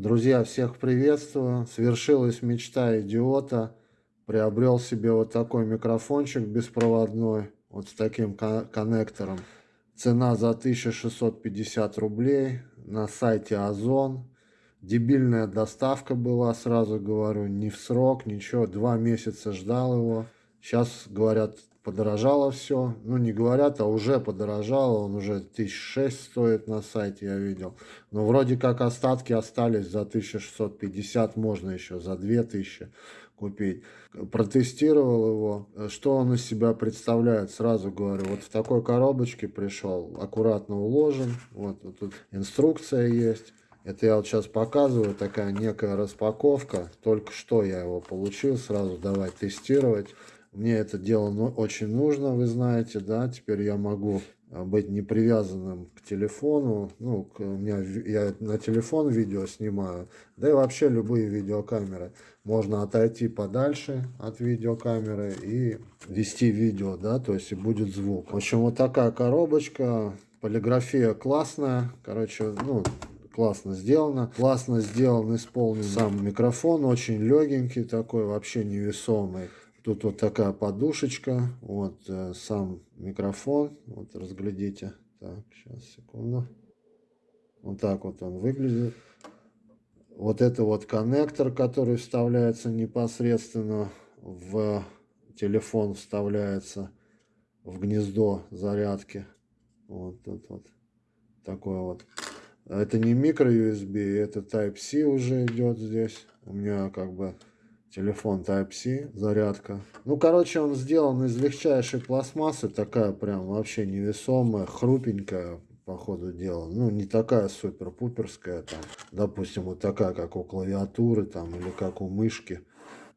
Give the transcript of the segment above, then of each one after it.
Друзья, всех приветствую. Свершилась мечта идиота. Приобрел себе вот такой микрофончик беспроводной, вот с таким коннектором. Цена за 1650 рублей на сайте Озон. Дебильная доставка была, сразу говорю, не в срок, ничего. Два месяца ждал его. Сейчас, говорят, подорожало все. Ну, не говорят, а уже подорожало. Он уже 1006 стоит на сайте, я видел. Но вроде как остатки остались за 1650, можно еще за 2000 купить. Протестировал его. Что он из себя представляет, сразу говорю. Вот в такой коробочке пришел, аккуратно уложен. Вот, вот тут инструкция есть. Это я вот сейчас показываю, такая некая распаковка. Только что я его получил, сразу давай тестировать. Мне это дело очень нужно, вы знаете, да, теперь я могу а, быть не привязанным к телефону, ну, к, у меня, я на телефон видео снимаю, да и вообще любые видеокамеры. Можно отойти подальше от видеокамеры и вести видео, да, то есть и будет звук. В общем, вот такая коробочка, полиграфия классная, короче, ну, классно сделано. Классно сделан, исполнен сам микрофон, очень легенький такой, вообще невесомый. Тут вот такая подушечка, вот э, сам микрофон, вот разглядите. Так, сейчас, секунду. Вот так вот он выглядит. Вот это вот коннектор, который вставляется непосредственно в телефон, вставляется в гнездо зарядки. Вот тут вот такой вот. Это не микро USB, это Type-C уже идет здесь. У меня как бы Телефон Type-C, зарядка. Ну, короче, он сделан из легчайшей пластмассы, такая прям вообще невесомая, хрупенькая, по ходу дела. Ну, не такая супер-пуперская, там, допустим, вот такая, как у клавиатуры, там, или как у мышки.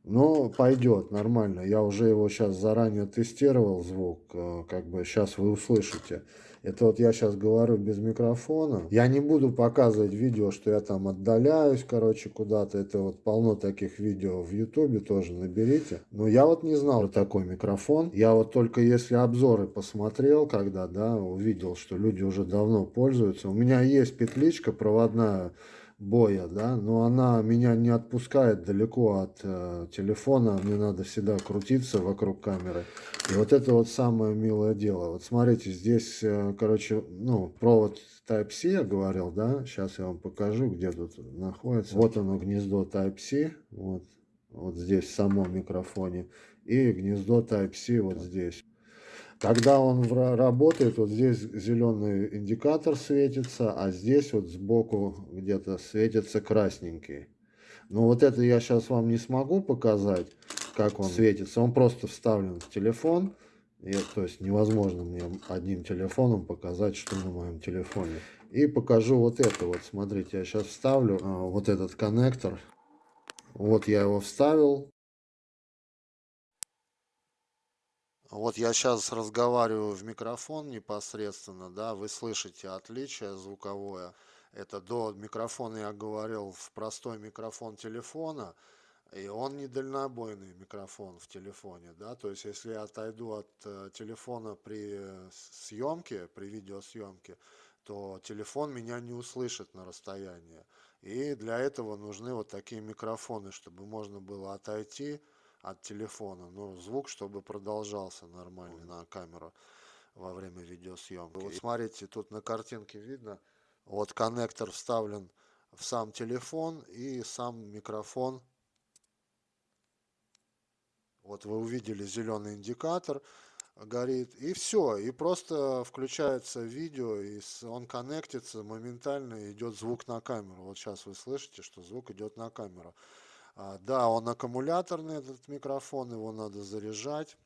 Но пойдет, нормально. Я уже его сейчас заранее тестировал, звук, э, как бы сейчас вы услышите. Это вот я сейчас говорю без микрофона. Я не буду показывать видео, что я там отдаляюсь, короче, куда-то. Это вот полно таких видео в ютубе тоже наберите. Но я вот не знал про такой микрофон. Я вот только если обзоры посмотрел, когда, да, увидел, что люди уже давно пользуются. У меня есть петличка проводная боя, да, но она меня не отпускает далеко от э, телефона, мне надо всегда крутиться вокруг камеры. И вот это вот самое милое дело. Вот смотрите, здесь, э, короче, ну, провод Type-C я говорил, да, сейчас я вам покажу, где тут находится. Вот оно, гнездо Type-C, вот, вот здесь в самом микрофоне, и гнездо Type-C вот здесь. Когда он работает, вот здесь зеленый индикатор светится, а здесь вот сбоку где-то светится красненький. Но вот это я сейчас вам не смогу показать, как он светится. Он просто вставлен в телефон. И, то есть невозможно мне одним телефоном показать, что на моем телефоне. И покажу вот это вот. Смотрите, я сейчас вставлю а, вот этот коннектор. Вот я его вставил. Вот я сейчас разговариваю в микрофон непосредственно, да, вы слышите отличие звуковое. Это до микрофона я говорил в простой микрофон телефона, и он не дальнобойный микрофон в телефоне, да, то есть если я отойду от э, телефона при съемке, при видеосъемке, то телефон меня не услышит на расстоянии. И для этого нужны вот такие микрофоны, чтобы можно было отойти, от телефона, но звук, чтобы продолжался нормально на камеру во время видеосъемки. Вот смотрите, тут на картинке видно, вот коннектор вставлен в сам телефон и сам микрофон. Вот вы увидели зеленый индикатор горит и все и просто включается видео и он коннектится моментально идет звук на камеру. Вот сейчас вы слышите что звук идет на камеру да, он аккумуляторный, этот микрофон, его надо заряжать.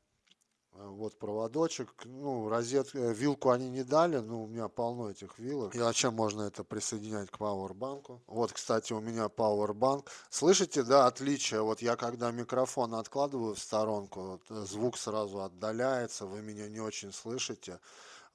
А, вот проводочек, ну, розет, э, вилку они не дали, но у меня полно этих вилок. И зачем можно это присоединять к пауэрбанку? Вот, кстати, у меня пауэрбанк. Слышите, да, отличие? Вот я когда микрофон откладываю в сторонку, вот, э, звук сразу отдаляется, вы меня не очень слышите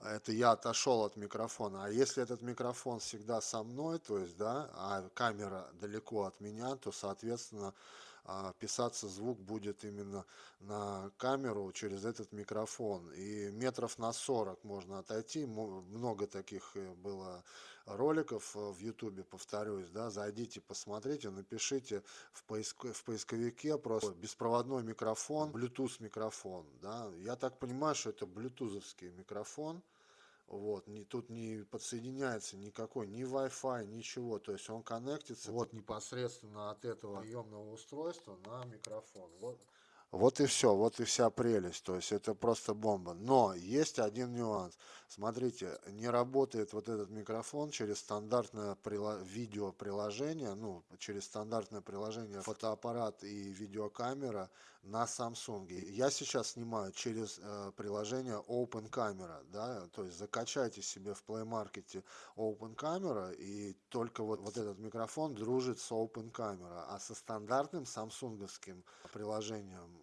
это я отошел от микрофона. А если этот микрофон всегда со мной, то есть, да, а камера далеко от меня, то, соответственно, а писаться звук будет именно на камеру через этот микрофон. И метров на 40 можно отойти. Много таких э, было роликов в ютубе, повторюсь, да, зайдите, посмотрите, напишите в, поиск, в поисковике просто беспроводной микрофон, Bluetooth микрофон, да. Я так понимаю, что это блютузовский микрофон. Вот, не, тут не подсоединяется никакой, ни Wi-Fi, ничего. То есть он коннектится вот непосредственно от этого приемного устройства на микрофон. Вот. Вот и все, вот и вся прелесть, то есть это просто бомба. Но есть один нюанс. Смотрите, не работает вот этот микрофон через стандартное видеоприложение, ну, через стандартное приложение фотоаппарат и видеокамера на Samsung. Я сейчас снимаю через э, приложение Open Camera, да, то есть закачайте себе в Play Market Open Camera и только вот, вот этот микрофон дружит с Open Camera, а со стандартным самсунговским приложением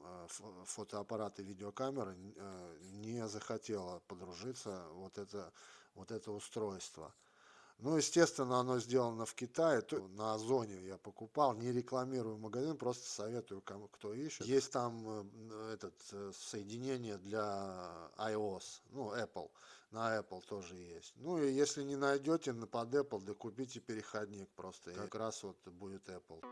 фотоаппарат и видеокамера э, не захотела подружиться вот это, вот это устройство. Ну, естественно, оно сделано в Китае, на Озоне я покупал, не рекламирую магазин, просто советую, кому, кто ищет. Есть там э, этот соединение для iOS, ну, Apple, на Apple тоже есть. Ну, и если не найдете под Apple, да купите переходник просто, как раз вот будет Apple.